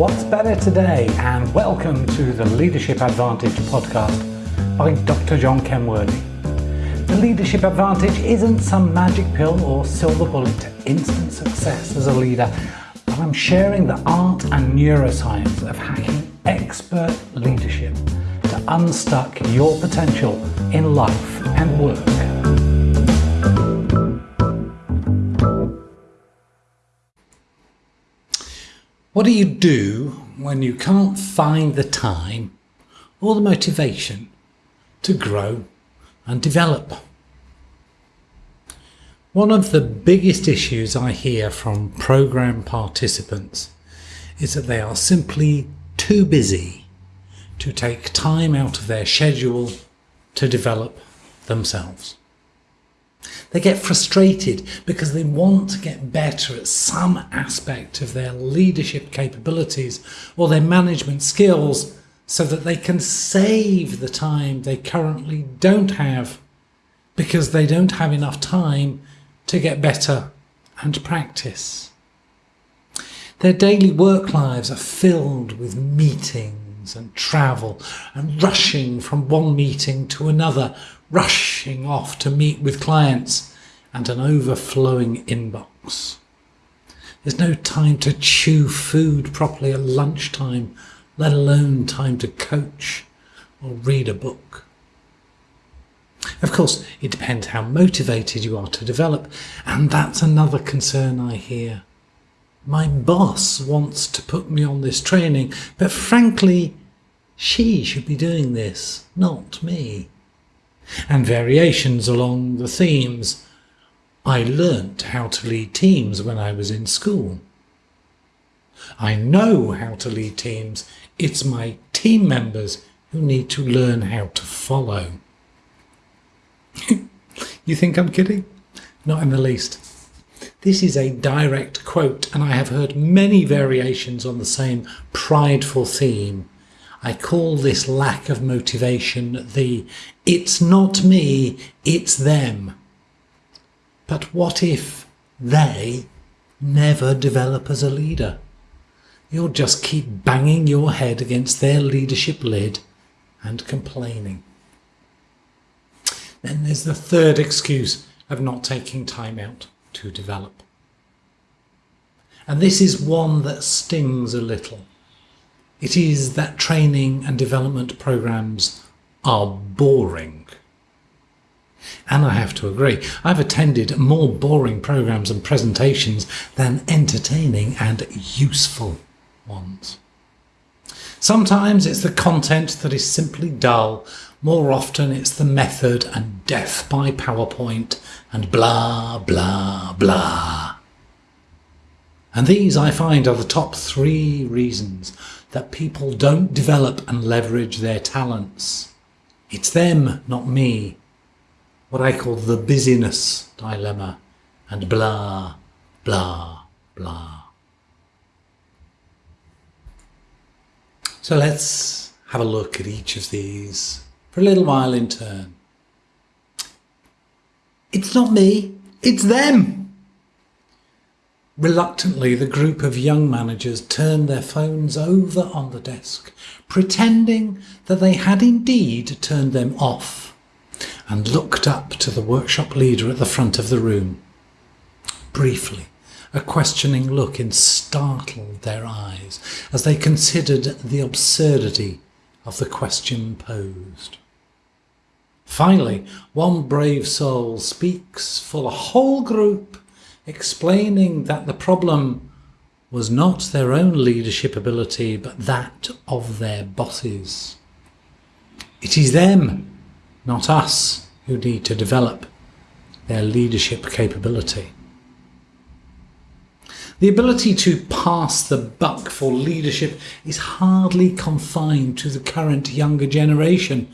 What's better today? And welcome to the Leadership Advantage podcast by Dr. John Kenworthy. The Leadership Advantage isn't some magic pill or silver bullet to instant success as a leader, but I'm sharing the art and neuroscience of hacking expert leadership to unstuck your potential in life and work. What do you do when you can't find the time or the motivation to grow and develop? One of the biggest issues I hear from program participants is that they are simply too busy to take time out of their schedule to develop themselves. They get frustrated because they want to get better at some aspect of their leadership capabilities or their management skills so that they can save the time they currently don't have because they don't have enough time to get better and practice. Their daily work lives are filled with meetings and travel and rushing from one meeting to another rushing off to meet with clients and an overflowing inbox. There's no time to chew food properly at lunchtime, let alone time to coach or read a book. Of course, it depends how motivated you are to develop, and that's another concern I hear. My boss wants to put me on this training, but frankly, she should be doing this, not me and variations along the themes. I learnt how to lead teams when I was in school. I know how to lead teams. It's my team members who need to learn how to follow. you think I'm kidding? Not in the least. This is a direct quote, and I have heard many variations on the same prideful theme I call this lack of motivation the it's not me, it's them. But what if they never develop as a leader? You'll just keep banging your head against their leadership lid and complaining. Then there's the third excuse of not taking time out to develop. And this is one that stings a little. It is that training and development programs are boring. And I have to agree, I've attended more boring programs and presentations than entertaining and useful ones. Sometimes it's the content that is simply dull, more often it's the method and death by PowerPoint and blah, blah, blah. And these I find are the top three reasons that people don't develop and leverage their talents. It's them, not me. What I call the busyness dilemma and blah, blah, blah. So let's have a look at each of these for a little while in turn. It's not me, it's them. Reluctantly, the group of young managers turned their phones over on the desk, pretending that they had indeed turned them off, and looked up to the workshop leader at the front of the room. Briefly, a questioning look in startled their eyes as they considered the absurdity of the question posed. Finally, one brave soul speaks for the whole group explaining that the problem was not their own leadership ability, but that of their bosses. It is them, not us, who need to develop their leadership capability. The ability to pass the buck for leadership is hardly confined to the current younger generation,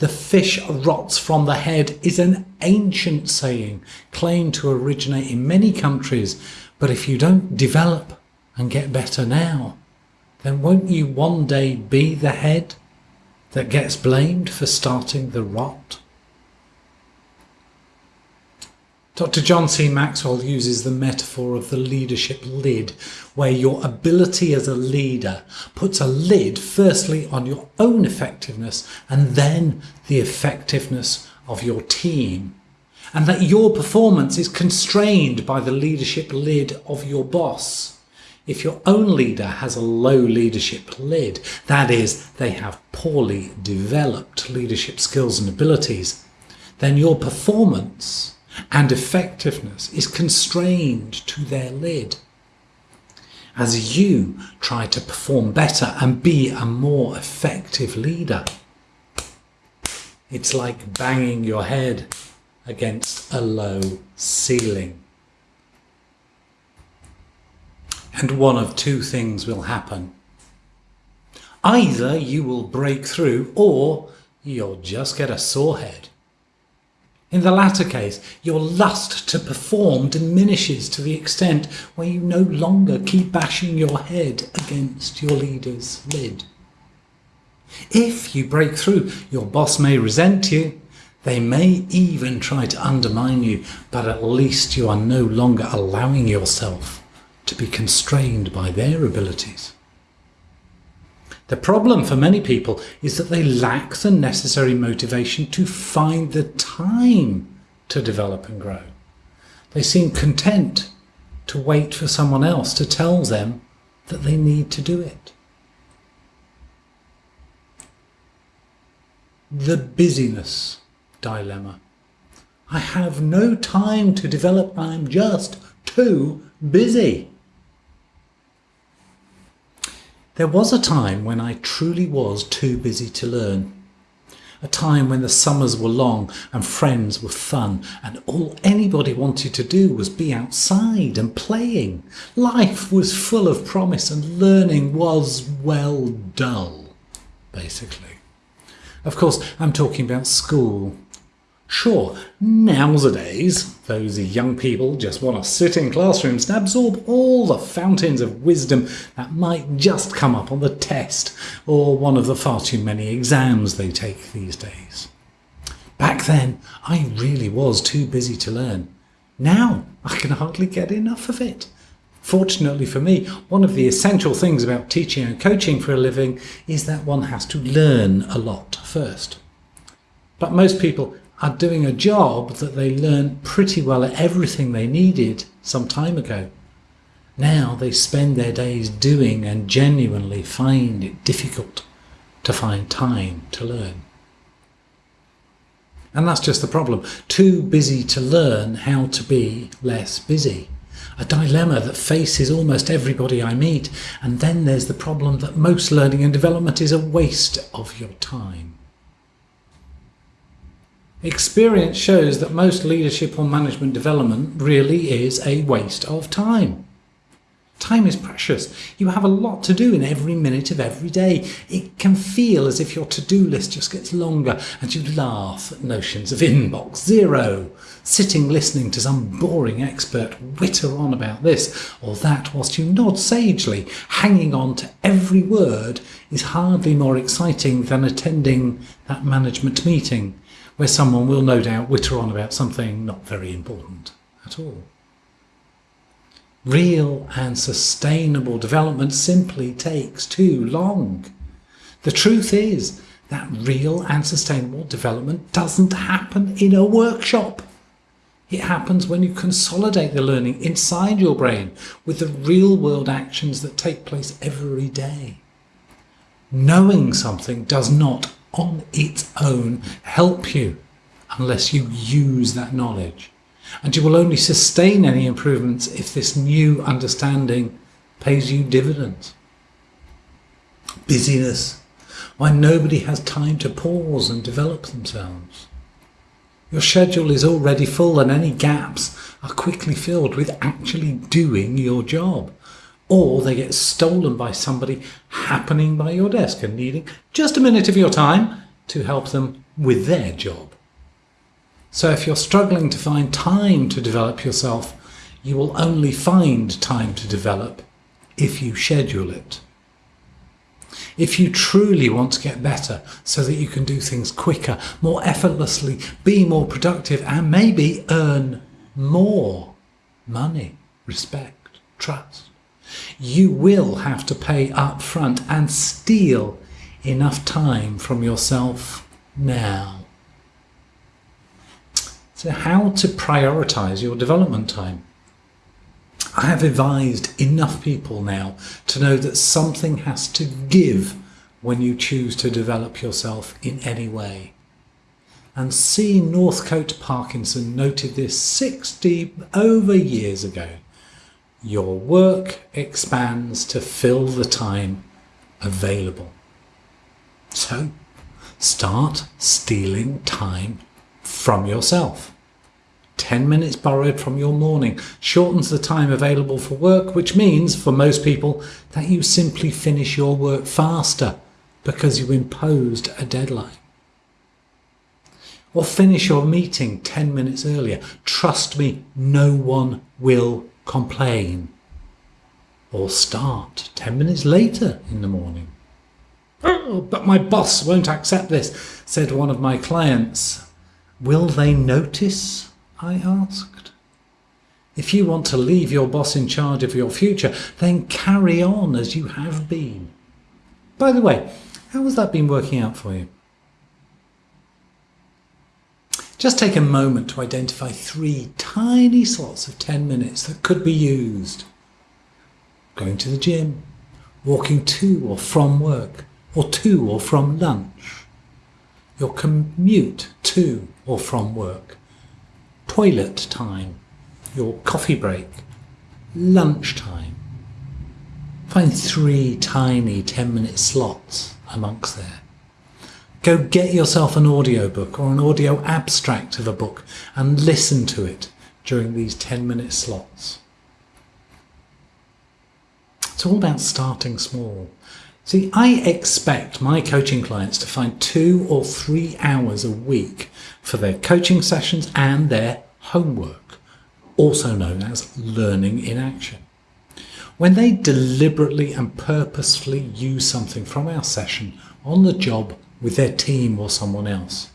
the fish rots from the head is an ancient saying claimed to originate in many countries, but if you don't develop and get better now, then won't you one day be the head that gets blamed for starting the rot? Dr. John C. Maxwell uses the metaphor of the leadership lid, where your ability as a leader puts a lid firstly on your own effectiveness and then the effectiveness of your team. And that your performance is constrained by the leadership lid of your boss. If your own leader has a low leadership lid, that is, they have poorly developed leadership skills and abilities, then your performance and effectiveness is constrained to their lid. As you try to perform better and be a more effective leader, it's like banging your head against a low ceiling. And one of two things will happen. Either you will break through or you'll just get a sore head. In the latter case, your lust to perform diminishes to the extent where you no longer keep bashing your head against your leader's lid. If you break through, your boss may resent you, they may even try to undermine you, but at least you are no longer allowing yourself to be constrained by their abilities. The problem for many people is that they lack the necessary motivation to find the time to develop and grow. They seem content to wait for someone else to tell them that they need to do it. The busyness dilemma. I have no time to develop, I'm just too busy. There was a time when I truly was too busy to learn. A time when the summers were long and friends were fun and all anybody wanted to do was be outside and playing. Life was full of promise and learning was, well, dull, basically. Of course, I'm talking about school Sure, nowadays, those young people just want to sit in classrooms and absorb all the fountains of wisdom that might just come up on the test or one of the far too many exams they take these days. Back then, I really was too busy to learn. Now, I can hardly get enough of it. Fortunately for me, one of the essential things about teaching and coaching for a living is that one has to learn a lot first. But most people are doing a job that they learned pretty well at everything they needed some time ago. Now they spend their days doing and genuinely find it difficult to find time to learn. And that's just the problem. Too busy to learn how to be less busy. A dilemma that faces almost everybody I meet. And then there's the problem that most learning and development is a waste of your time. Experience shows that most leadership or management development really is a waste of time. Time is precious. You have a lot to do in every minute of every day. It can feel as if your to-do list just gets longer and you laugh at notions of inbox zero, sitting listening to some boring expert witter on about this or that whilst you nod sagely, hanging on to every word is hardly more exciting than attending that management meeting where someone will no doubt witter on about something not very important at all. Real and sustainable development simply takes too long. The truth is that real and sustainable development doesn't happen in a workshop. It happens when you consolidate the learning inside your brain with the real world actions that take place every day. Knowing something does not on its own help you unless you use that knowledge. And you will only sustain any improvements if this new understanding pays you dividends. Busyness, why nobody has time to pause and develop themselves. Your schedule is already full and any gaps are quickly filled with actually doing your job or they get stolen by somebody happening by your desk and needing just a minute of your time to help them with their job. So if you're struggling to find time to develop yourself, you will only find time to develop if you schedule it. If you truly want to get better so that you can do things quicker, more effortlessly, be more productive and maybe earn more money, respect, trust. You will have to pay up front and steal enough time from yourself now. So how to prioritize your development time? I have advised enough people now to know that something has to give when you choose to develop yourself in any way. And C. Northcote Parkinson noted this 60 over years ago. Your work expands to fill the time available. So start stealing time from yourself. 10 minutes borrowed from your morning shortens the time available for work, which means for most people that you simply finish your work faster because you imposed a deadline. Or finish your meeting 10 minutes earlier. Trust me, no one will complain. Or start 10 minutes later in the morning. Oh, but my boss won't accept this, said one of my clients. Will they notice? I asked. If you want to leave your boss in charge of your future, then carry on as you have been. By the way, how has that been working out for you? Just take a moment to identify three tiny slots of 10 minutes that could be used. Going to the gym, walking to or from work, or to or from lunch. Your commute to or from work. Toilet time, your coffee break, lunch time. Find three tiny 10 minute slots amongst there. Go get yourself an audiobook or an audio abstract of a book and listen to it during these 10 minute slots. It's all about starting small. See, I expect my coaching clients to find two or three hours a week for their coaching sessions and their homework, also known as learning in action. When they deliberately and purposefully use something from our session on the job with their team or someone else.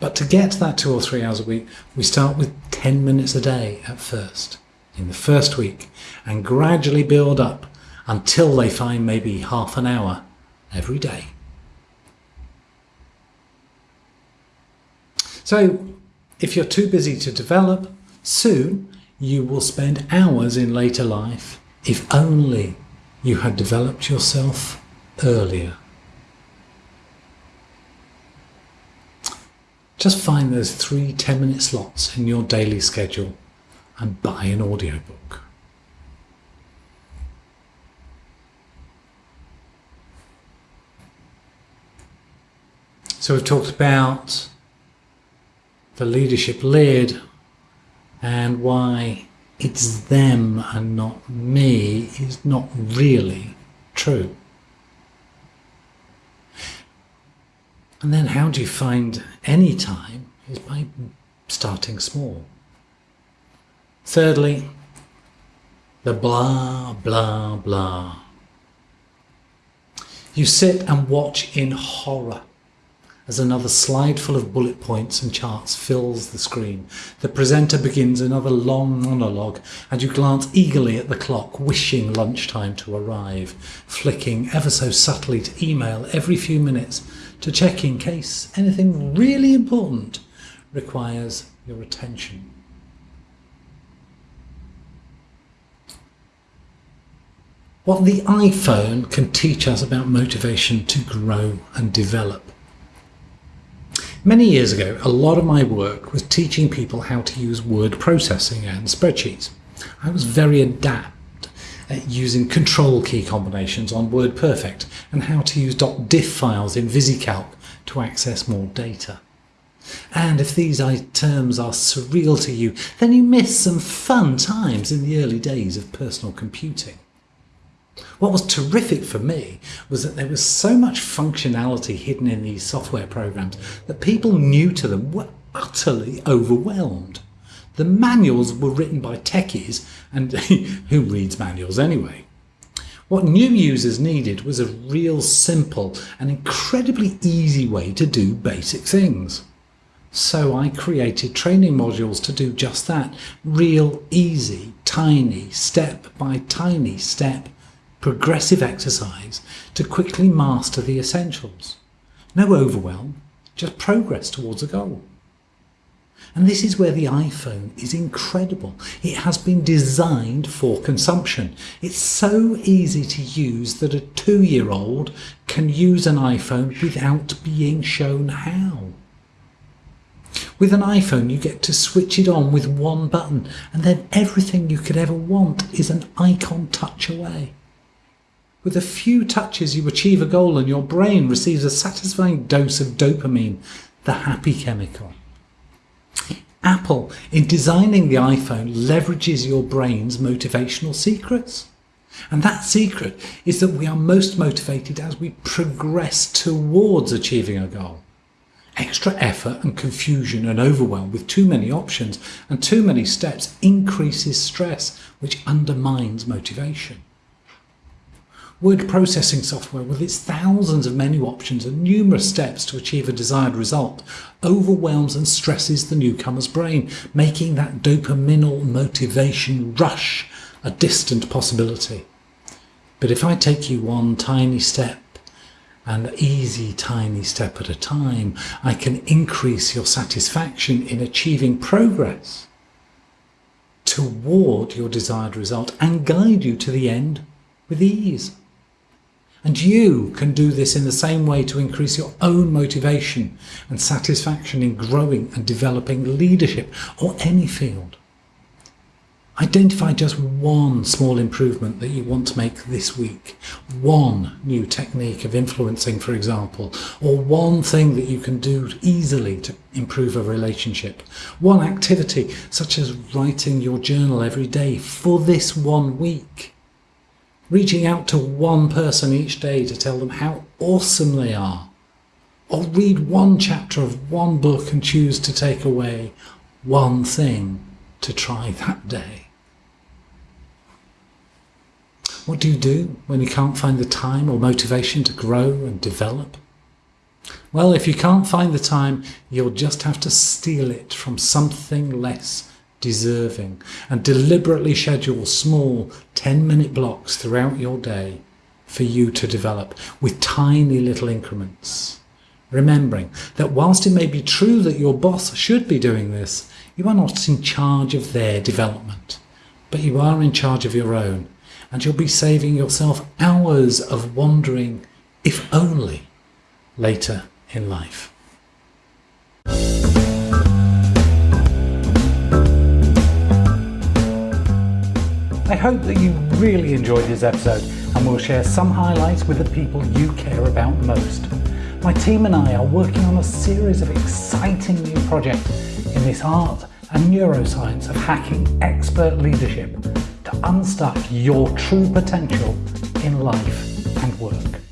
But to get to that two or three hours a week, we start with 10 minutes a day at first, in the first week, and gradually build up until they find maybe half an hour every day. So if you're too busy to develop, soon you will spend hours in later life if only you had developed yourself earlier. Just find those three 10 minute slots in your daily schedule and buy an audiobook. So we've talked about the leadership led and why it's them and not me is not really true. And then how do you find any time is by starting small. Thirdly, the blah, blah, blah. You sit and watch in horror as another slide full of bullet points and charts fills the screen. The presenter begins another long monologue and you glance eagerly at the clock, wishing lunchtime to arrive, flicking ever so subtly to email every few minutes to check in case anything really important requires your attention. What the iPhone can teach us about motivation to grow and develop Many years ago, a lot of my work was teaching people how to use word processing and spreadsheets. I was very adept at using control key combinations on WordPerfect and how to use .diff files in VisiCalc to access more data. And if these terms are surreal to you, then you miss some fun times in the early days of personal computing. What was terrific for me was that there was so much functionality hidden in these software programs that people new to them were utterly overwhelmed. The manuals were written by techies, and who reads manuals anyway? What new users needed was a real simple and incredibly easy way to do basic things. So I created training modules to do just that. Real easy, tiny, step by tiny step, progressive exercise to quickly master the essentials. No overwhelm, just progress towards a goal. And this is where the iPhone is incredible. It has been designed for consumption. It's so easy to use that a two-year-old can use an iPhone without being shown how. With an iPhone, you get to switch it on with one button, and then everything you could ever want is an icon touch away. With a few touches, you achieve a goal, and your brain receives a satisfying dose of dopamine, the happy chemical. Apple, in designing the iPhone, leverages your brain's motivational secrets. And that secret is that we are most motivated as we progress towards achieving a goal. Extra effort and confusion and overwhelm with too many options and too many steps increases stress, which undermines motivation. Word processing software, with its thousands of menu options and numerous steps to achieve a desired result, overwhelms and stresses the newcomer's brain, making that dopaminal motivation rush a distant possibility. But if I take you one tiny step and easy tiny step at a time, I can increase your satisfaction in achieving progress toward your desired result and guide you to the end with ease. And you can do this in the same way to increase your own motivation and satisfaction in growing and developing leadership or any field. Identify just one small improvement that you want to make this week. One new technique of influencing, for example, or one thing that you can do easily to improve a relationship. One activity, such as writing your journal every day for this one week. Reaching out to one person each day to tell them how awesome they are. Or read one chapter of one book and choose to take away one thing to try that day. What do you do when you can't find the time or motivation to grow and develop? Well, if you can't find the time, you'll just have to steal it from something less deserving and deliberately schedule small 10 minute blocks throughout your day for you to develop with tiny little increments. Remembering that whilst it may be true that your boss should be doing this, you are not in charge of their development, but you are in charge of your own and you'll be saving yourself hours of wandering, if only, later in life. I hope that you really enjoyed this episode and we'll share some highlights with the people you care about most. My team and I are working on a series of exciting new projects in this art and neuroscience of hacking expert leadership to unstuck your true potential in life and work.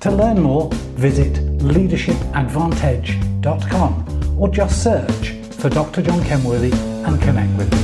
To learn more, visit leadershipadvantage.com or just search for Dr. John Kenworthy and connect with me.